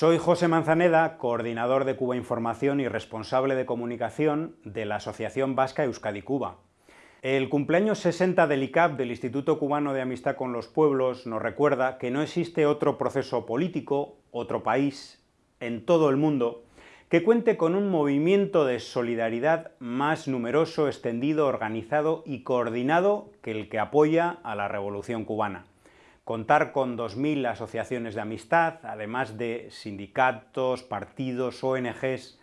Soy José Manzaneda, coordinador de Cuba Información y responsable de comunicación de la Asociación Vasca Euskadi Cuba. El cumpleaños 60 del ICAP, del Instituto Cubano de Amistad con los Pueblos, nos recuerda que no existe otro proceso político, otro país, en todo el mundo, que cuente con un movimiento de solidaridad más numeroso, extendido, organizado y coordinado que el que apoya a la Revolución Cubana. Contar con 2.000 asociaciones de amistad, además de sindicatos, partidos, ONGs,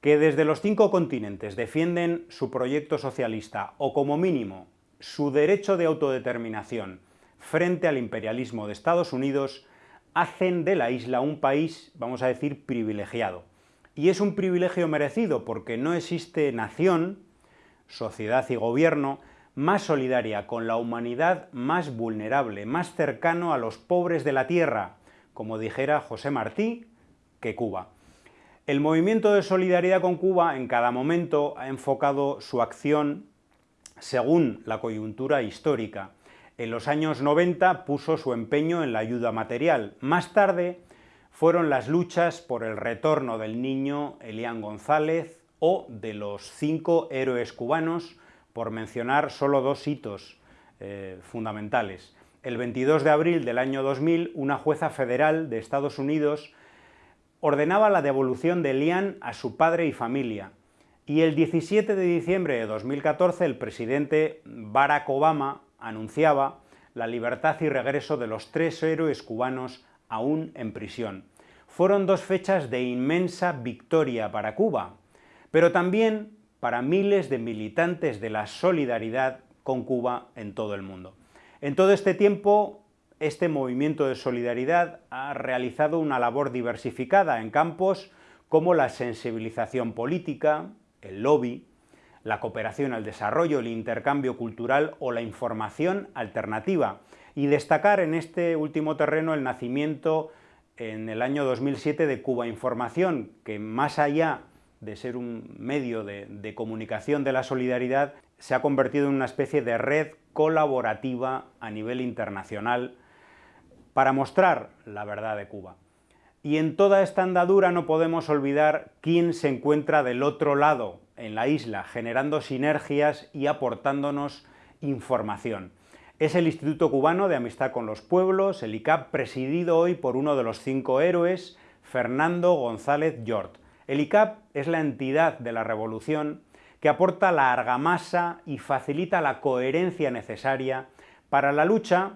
que desde los cinco continentes defienden su proyecto socialista o, como mínimo, su derecho de autodeterminación frente al imperialismo de Estados Unidos, hacen de la isla un país, vamos a decir, privilegiado. Y es un privilegio merecido porque no existe nación, sociedad y gobierno más solidaria con la humanidad más vulnerable, más cercano a los pobres de la tierra, como dijera José Martí, que Cuba. El movimiento de solidaridad con Cuba en cada momento ha enfocado su acción según la coyuntura histórica. En los años 90 puso su empeño en la ayuda material. Más tarde fueron las luchas por el retorno del niño Elián González o de los cinco héroes cubanos por mencionar solo dos hitos eh, fundamentales. El 22 de abril del año 2000, una jueza federal de Estados Unidos ordenaba la devolución de Lian a su padre y familia, y el 17 de diciembre de 2014 el presidente Barack Obama anunciaba la libertad y regreso de los tres héroes cubanos aún en prisión. Fueron dos fechas de inmensa victoria para Cuba, pero también para miles de militantes de la solidaridad con Cuba en todo el mundo. En todo este tiempo, este movimiento de solidaridad ha realizado una labor diversificada en campos como la sensibilización política, el lobby, la cooperación al desarrollo, el intercambio cultural o la información alternativa, y destacar en este último terreno el nacimiento en el año 2007 de Cuba Información, que más allá de ser un medio de, comunicación de la solidaridad, se ha convertido en una especie de red colaborativa a nivel internacional para mostrar la verdad de Cuba. Y en toda esta andadura no podemos olvidar quién se encuentra del otro lado, en la isla, generando sinergias y aportándonos información. Es el Instituto Cubano de Amistad con los Pueblos, el ICAP, presidido hoy por uno de los cinco héroes, Fernando González Yort. El ICAP es la entidad de la revolución que aporta la argamasa y facilita la coherencia necesaria para la lucha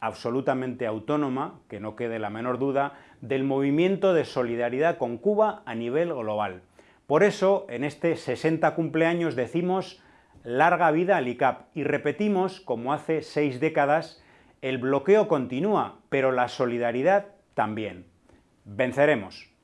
absolutamente autónoma, que no quede la menor duda, del movimiento de solidaridad con Cuba a nivel global. Por eso, en este 60 cumpleaños decimos larga vida al ICAP y repetimos, como hace seis décadas, el bloqueo continúa, pero la solidaridad también. Venceremos.